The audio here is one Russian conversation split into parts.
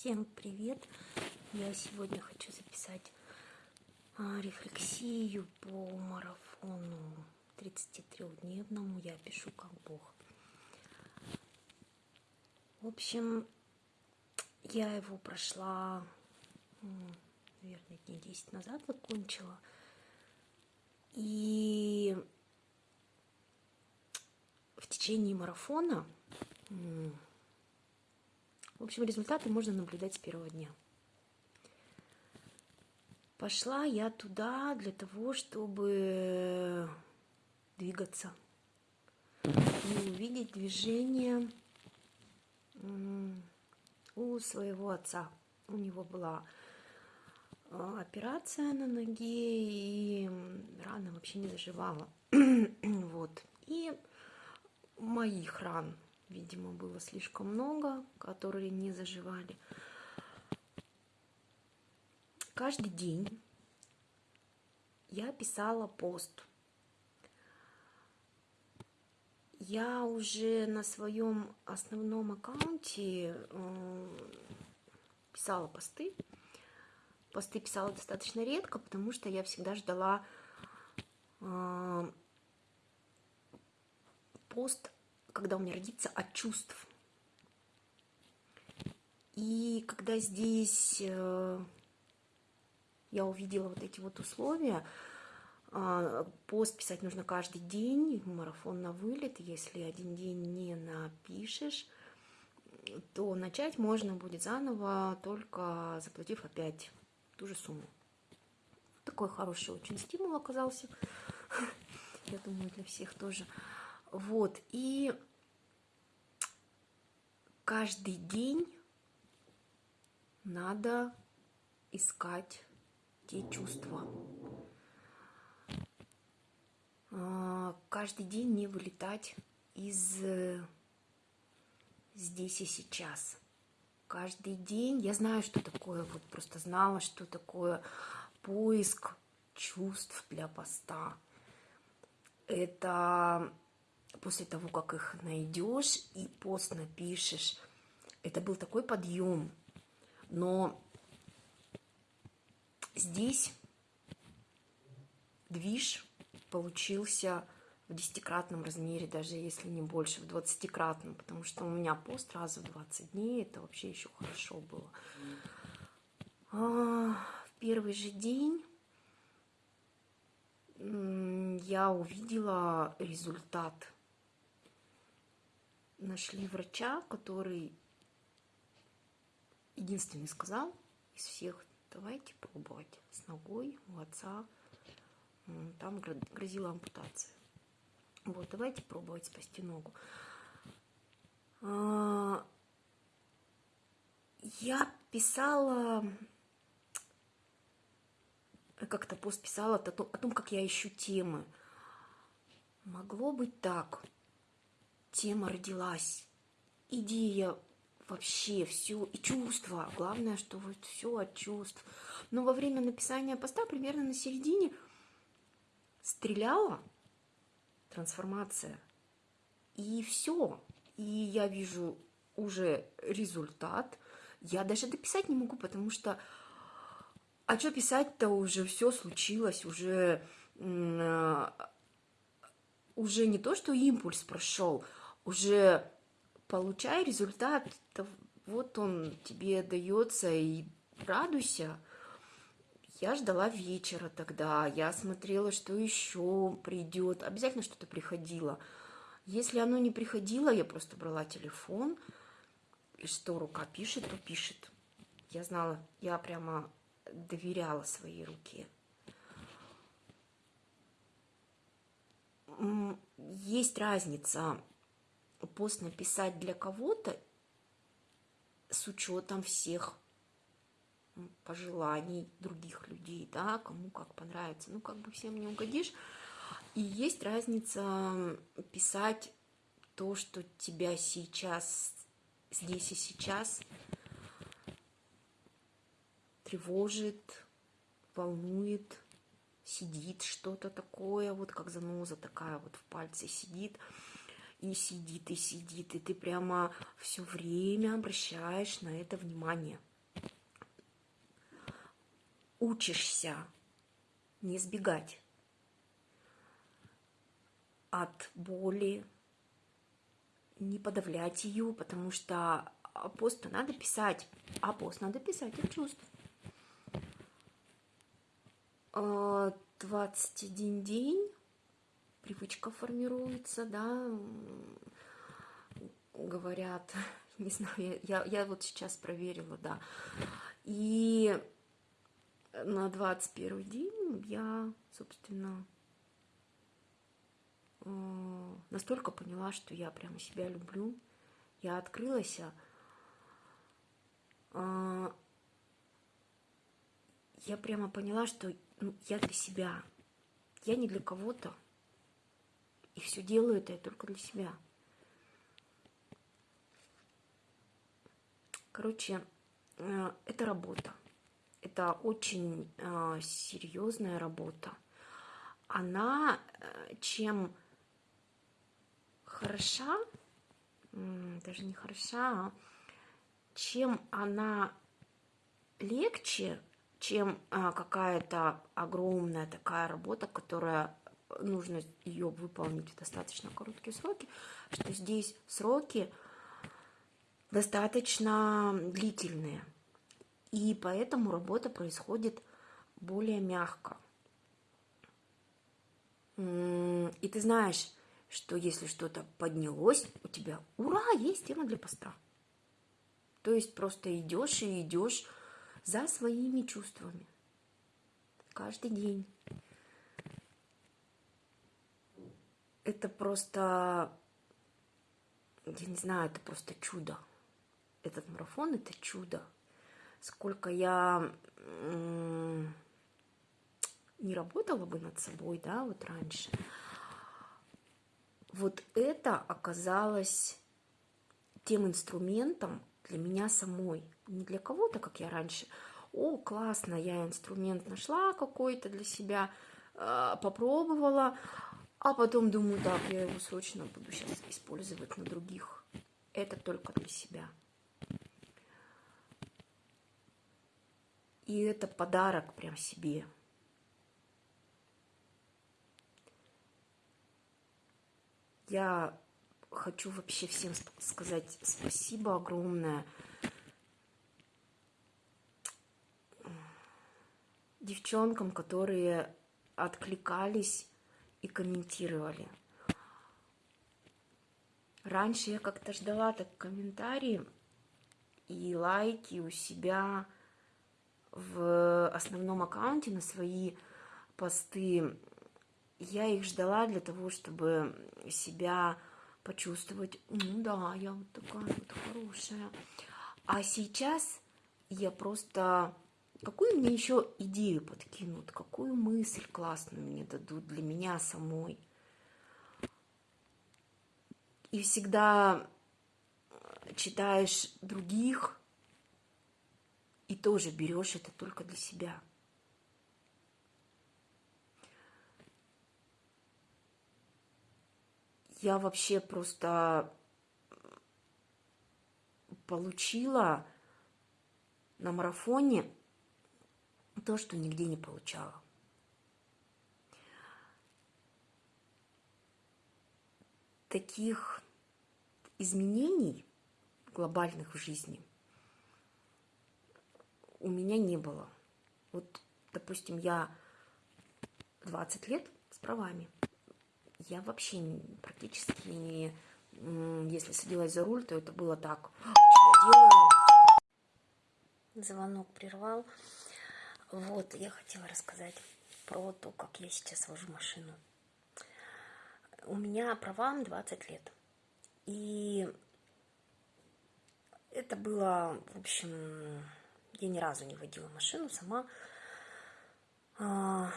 Всем привет! Я сегодня хочу записать а, рефлексию по марафону 33-дневному «Я пишу как Бог». В общем, я его прошла, наверное, дней 10 назад закончила. И в течение марафона в общем, результаты можно наблюдать с первого дня. Пошла я туда для того, чтобы двигаться и увидеть движение у своего отца. У него была а, операция на ноге, и рана вообще не заживала. вот. И моих ран видимо, было слишком много, которые не заживали. Каждый день я писала пост. Я уже на своем основном аккаунте э, писала посты. Посты писала достаточно редко, потому что я всегда ждала э, пост когда у меня родится от чувств. И когда здесь э, я увидела вот эти вот условия, а, пост писать нужно каждый день, марафон на вылет, если один день не напишешь, то начать можно будет заново, только заплатив опять ту же сумму. Такой хороший очень стимул оказался, я думаю, для всех тоже. Вот, и каждый день надо искать те чувства. А, каждый день не вылетать из здесь и сейчас. Каждый день я знаю, что такое, вот просто знала, что такое поиск чувств для поста. Это после того, как их найдешь и пост напишешь, это был такой подъем. Но здесь движ получился в десятикратном размере, даже если не больше, в двадцатикратном, потому что у меня пост раз в 20 дней, это вообще еще хорошо было. А, в первый же день я увидела результат нашли врача, который единственный сказал из всех, давайте пробовать с ногой у отца, там грозила ампутация. Вот, давайте пробовать спасти ногу. А, я писала, как-то пост писала о том, как я ищу темы. Могло быть так – тема родилась, идея вообще все, и чувства. Главное, что вот все от чувств. Но во время написания поста, примерно на середине, стреляла трансформация. И все. И я вижу уже результат. Я даже дописать не могу, потому что... А что писать-то уже все случилось, уже... Э, уже не то, что импульс прошел, уже получай результат, вот он тебе дается, и радуйся. Я ждала вечера тогда, я смотрела, что еще придет, обязательно что-то приходило. Если оно не приходило, я просто брала телефон, и что рука пишет, то пишет. Я знала, я прямо доверяла своей руке. Есть разница пост написать для кого-то с учетом всех пожеланий других людей, да, кому как понравится. Ну, как бы всем не угодишь. И есть разница писать то, что тебя сейчас, здесь и сейчас тревожит, волнует, сидит что-то такое, вот как заноза такая вот в пальце сидит – и сидит, и сидит, и ты прямо все время обращаешь на это внимание – учишься не сбегать от боли, не подавлять ее, потому что пост надо писать, а пост надо писать от чувств. 21 день привычка формируется, да, говорят, не знаю, я, я вот сейчас проверила, да, и на 21 день я, собственно, э, настолько поняла, что я прямо себя люблю, я открылась, а, я прямо поняла, что ну, я для себя, я не для кого-то, и все делаю это я только для себя. Короче, э, это работа. Это очень э, серьезная работа. Она э, чем хороша, даже не хороша, а чем она легче, чем какая-то огромная такая работа, которая нужно ее выполнить в достаточно короткие сроки, что здесь сроки достаточно длительные. И поэтому работа происходит более мягко. И ты знаешь, что если что-то поднялось, у тебя, ура, есть тема для поста. То есть просто идешь и идешь за своими чувствами. Каждый день. Это просто, я не знаю, это просто чудо. Этот марафон – это чудо. Сколько я не работала бы над собой, да, вот раньше. Вот это оказалось тем инструментом, для меня самой, не для кого-то, как я раньше. О, классно, я инструмент нашла какой-то для себя, а, попробовала, а потом думаю, так, я его срочно буду сейчас использовать на других. Это только для себя. И это подарок прям себе. Я хочу вообще всем сказать спасибо огромное. Девчонкам, которые откликались и комментировали. Раньше я как-то ждала так комментарии и лайки у себя в основном аккаунте на свои посты. Я их ждала для того, чтобы себя почувствовать, ну да, я вот такая вот хорошая. А сейчас я просто... Какую мне еще идею подкинут, какую мысль классную мне дадут для меня самой. И всегда читаешь других и тоже берешь это только для себя. я вообще просто получила на марафоне то, что нигде не получала. Таких изменений глобальных в жизни у меня не было. Вот, допустим, я 20 лет с правами – я вообще практически не... Если садилась за руль, то это было так. Что я делаю? Звонок прервал. Вот, я хотела рассказать про то, как я сейчас вожу машину. У меня права 20 лет. И это было, в общем, я ни разу не водила машину сама, а,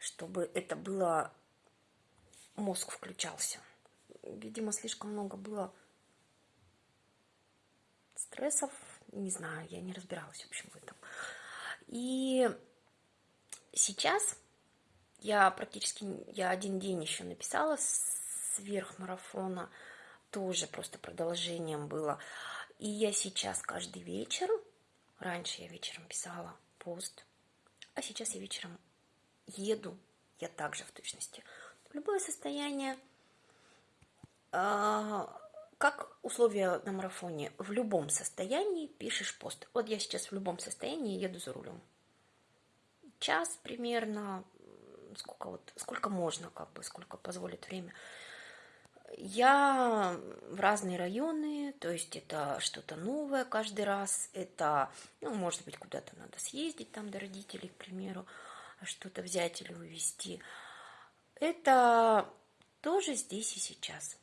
чтобы это было мозг включался. Видимо, слишком много было стрессов, не знаю, я не разбиралась, в общем, в этом. И сейчас я практически, я один день еще написала сверх марафона, тоже просто продолжением было. И я сейчас каждый вечер, раньше я вечером писала пост, А сейчас я вечером еду, я также в точности. Любое состояние, а, как условия на марафоне, в любом состоянии пишешь пост. Вот я сейчас в любом состоянии еду за рулем. Час примерно, сколько вот, сколько можно, как бы, сколько позволит время. Я в разные районы, то есть это что-то новое каждый раз, это, ну, может быть, куда-то надо съездить там до родителей, к примеру, что-то взять или увезти. Это тоже здесь и сейчас.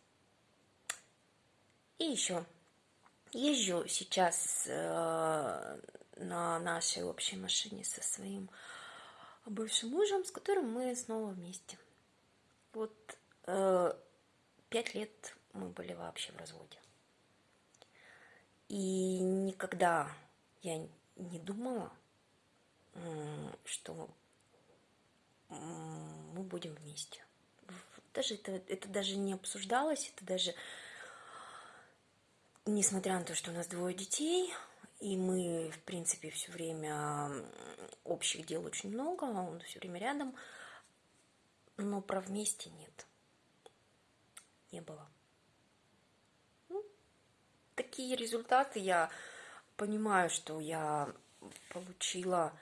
И еще езжу сейчас э, на нашей общей машине со своим бывшим мужем, с которым мы снова вместе. Вот э, пять лет мы были вообще в разводе. И никогда я не думала, что мы будем вместе. Даже это, это даже не обсуждалось, это даже, несмотря на то, что у нас двое детей, и мы, в принципе, все время общих дел очень много, он все время рядом, но про вместе нет. Не было. Ну, такие результаты я понимаю, что я получила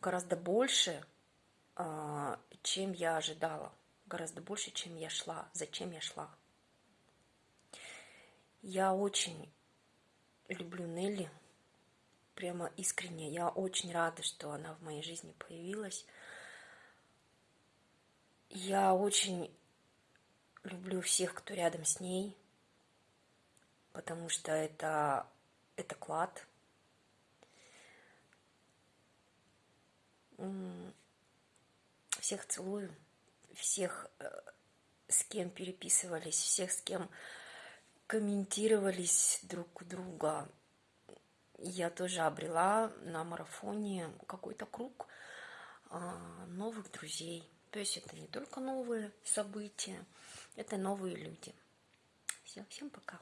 гораздо больше, а, чем я ожидала, гораздо больше, чем я шла, зачем я шла. Я очень люблю Нелли, прямо искренне. Я очень рада, что она в моей жизни появилась. Я очень люблю всех, кто рядом с ней, потому что это, это клад, всех целую, всех, э, с кем переписывались, всех, с кем комментировались друг у друга. Я тоже обрела на марафоне какой-то круг а, новых друзей. То есть это не только новые события, это новые люди. Все, всем пока.